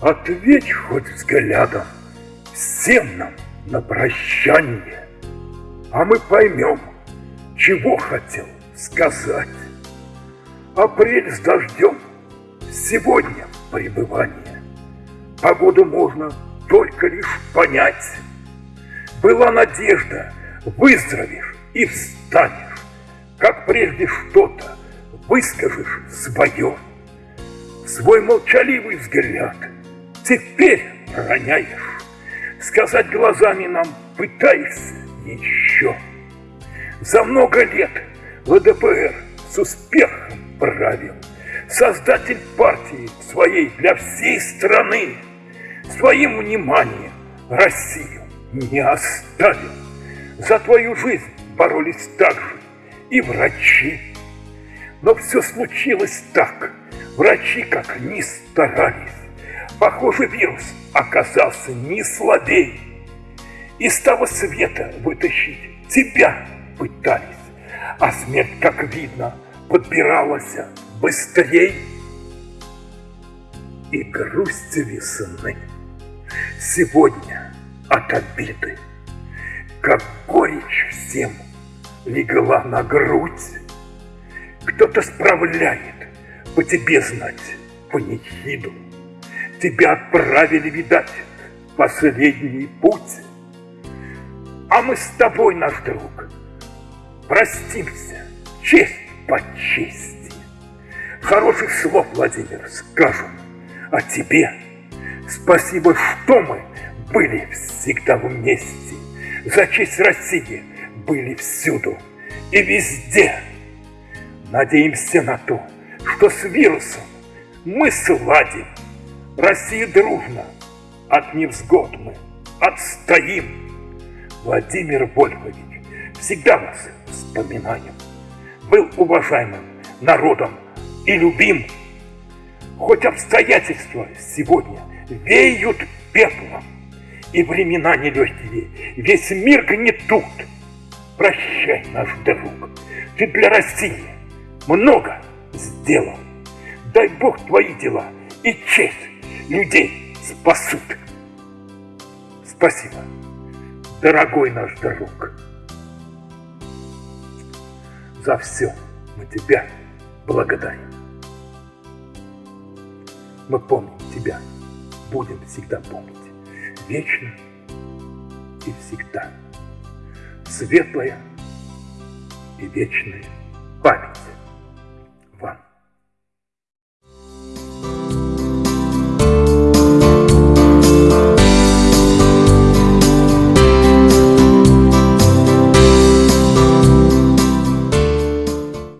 Ответь хоть взглядом всем нам на прощание, А мы поймем, чего хотел сказать. Апрель с дождем, сегодня пребывание. Погоду можно только лишь понять. Была надежда, выздоровеешь и встанешь, Как прежде что-то выскажешь свое. Свой молчаливый взгляд теперь роняешь, Сказать глазами нам пытаешься еще. За много лет ЛДПР с успехом правил, Создатель партии своей для всей страны, Своим вниманием Россию не оставил. За твою жизнь боролись также и врачи. Но все случилось так, врачи как ни старались. Похоже, вирус оказался не слабей. Из того света вытащить тебя пытались, А смерть, как видно, подбиралась быстрей. И грусть весны сегодня от обиды, Как горечь всем легла на грудь. Кто-то справляет по тебе знать панихиду, Тебя отправили, видать, последний путь. А мы с тобой, наш друг, простимся, честь по чести. Хороших слов, Владимир, скажем о тебе. Спасибо, что мы были всегда вместе. За честь России были всюду и везде. Надеемся на то, что с вирусом мы сладим. Россия дружно, от невзгод мы отстоим. Владимир Вольфович, всегда вас вспоминаем. Был уважаемым народом и любим. Хоть обстоятельства сегодня веют пеплом, и времена нелегкие, весь мир гнетут. Прощай, наш друг, ты для России много сделал. Дай Бог твои дела и честь людей спасут. Спасибо, дорогой наш друг. За все мы тебя благодарим. Мы помним тебя, будем всегда помнить, вечно и всегда. Светлая и вечная память.